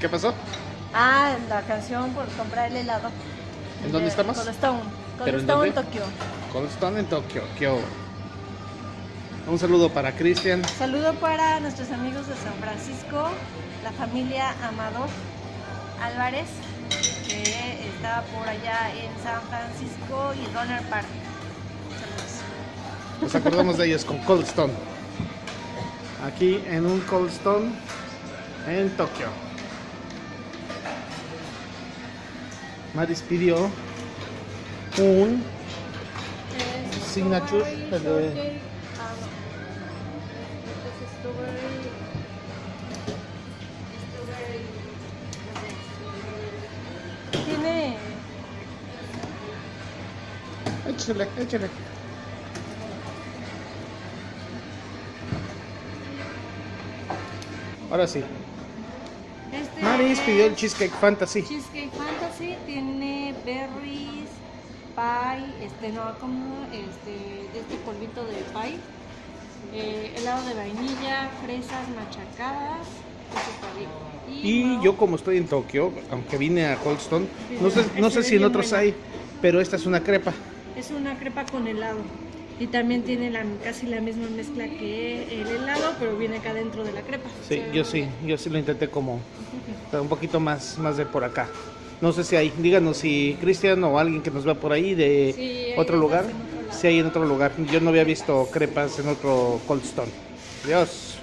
¿Qué pasó? Ah, la canción por comprar el helado. ¿En dónde De estamos? Cold Stone. ¿Pero Cold en Stone? Tokio. Cold Stone en Tokio. Kyo. Un saludo para Cristian. Saludo para nuestros amigos de San Francisco, la familia Amador Álvarez, que está por allá en San Francisco y Donner Park. Saludos. Nos acordamos de ellos con Cold Stone. Aquí en un Cold Stone en Tokio. Maris pidió un Signature, de-. Tiene. Échale, échale. Ahora sí. Este Maris pidió el es Cheesecake Fantasy. Cheesecake Fantasy tiene berries, pie, este no, como este, este polvito de pie, eh, helado de vainilla, fresas machacadas. Y yo como estoy en Tokio, aunque vine a Cold Stone, no sé, no sé si en otros hay, pero esta es una crepa. es una crepa con helado y también tiene la, casi la misma mezcla que el helado, pero viene acá dentro de la crepa. Sí, yo sí, yo sí lo intenté como un poquito más, más de por acá. No sé si hay, díganos si Cristian o alguien que nos vea por ahí de Sí, otro lugar, si hay en otro lugar. Yo no había visto crepas en otro Cold Stone. Adiós.